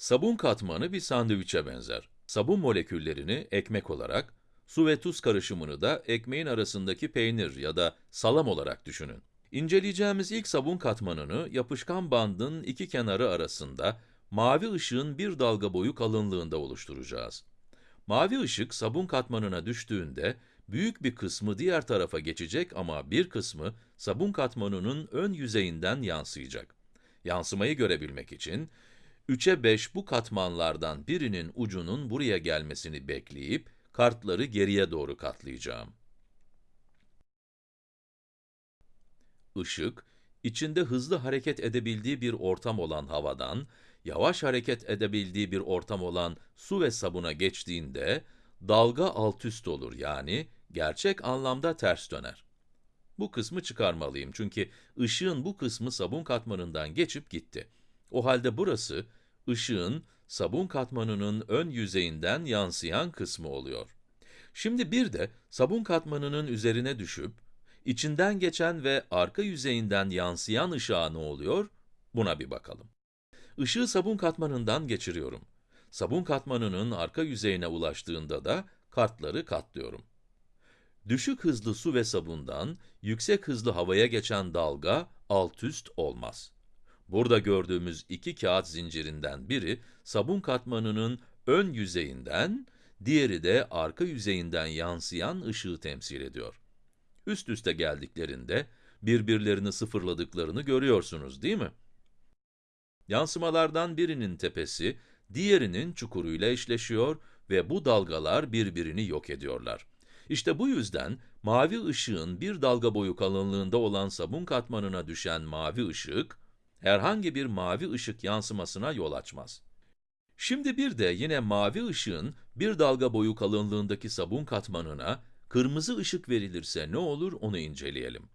Sabun katmanı bir sandviçe benzer. Sabun moleküllerini ekmek olarak, su ve tuz karışımını da ekmeğin arasındaki peynir ya da salam olarak düşünün. İnceleyeceğimiz ilk sabun katmanını yapışkan bandın iki kenarı arasında mavi ışığın bir dalga boyu kalınlığında oluşturacağız. Mavi ışık sabun katmanına düştüğünde büyük bir kısmı diğer tarafa geçecek ama bir kısmı sabun katmanının ön yüzeyinden yansıyacak. Yansımayı görebilmek için 3'e 5 bu katmanlardan birinin ucunun buraya gelmesini bekleyip kartları geriye doğru katlayacağım. Işık, içinde hızlı hareket edebildiği bir ortam olan havadan, yavaş hareket edebildiği bir ortam olan su ve sabuna geçtiğinde, dalga altüst olur yani gerçek anlamda ters döner. Bu kısmı çıkarmalıyım çünkü ışığın bu kısmı sabun katmanından geçip gitti. O halde burası, ışığın sabun katmanının ön yüzeyinden yansıyan kısmı oluyor. Şimdi bir de sabun katmanının üzerine düşüp, içinden geçen ve arka yüzeyinden yansıyan ışığa ne oluyor? Buna bir bakalım. Işığı sabun katmanından geçiriyorum. Sabun katmanının arka yüzeyine ulaştığında da kartları katlıyorum. Düşük hızlı su ve sabundan yüksek hızlı havaya geçen dalga alt üst olmaz. Burada gördüğümüz iki kağıt zincirinden biri sabun katmanının ön yüzeyinden, diğeri de arka yüzeyinden yansıyan ışığı temsil ediyor. Üst üste geldiklerinde birbirlerini sıfırladıklarını görüyorsunuz değil mi? Yansımalardan birinin tepesi, diğerinin çukuruyla eşleşiyor ve bu dalgalar birbirini yok ediyorlar. İşte bu yüzden mavi ışığın bir dalga boyu kalınlığında olan sabun katmanına düşen mavi ışık, herhangi bir mavi ışık yansımasına yol açmaz. Şimdi bir de yine mavi ışığın bir dalga boyu kalınlığındaki sabun katmanına kırmızı ışık verilirse ne olur onu inceleyelim.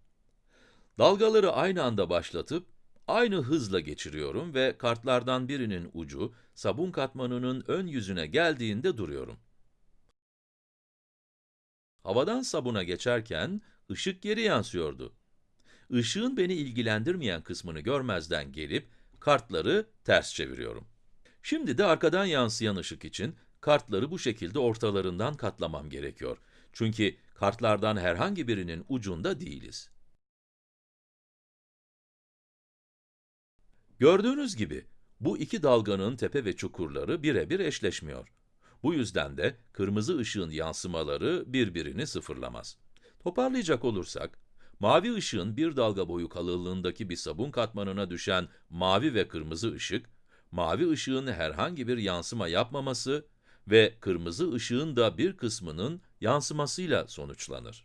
Dalgaları aynı anda başlatıp, aynı hızla geçiriyorum ve kartlardan birinin ucu sabun katmanının ön yüzüne geldiğinde duruyorum. Havadan sabuna geçerken ışık geri yansıyordu. Işığın beni ilgilendirmeyen kısmını görmezden gelip kartları ters çeviriyorum. Şimdi de arkadan yansıyan ışık için kartları bu şekilde ortalarından katlamam gerekiyor. Çünkü kartlardan herhangi birinin ucunda değiliz. Gördüğünüz gibi, bu iki dalganın tepe ve çukurları birebir eşleşmiyor. Bu yüzden de kırmızı ışığın yansımaları birbirini sıfırlamaz. Toparlayacak olursak, mavi ışığın bir dalga boyu kalınlığındaki bir sabun katmanına düşen mavi ve kırmızı ışık, mavi ışığın herhangi bir yansıma yapmaması ve kırmızı ışığın da bir kısmının yansımasıyla sonuçlanır.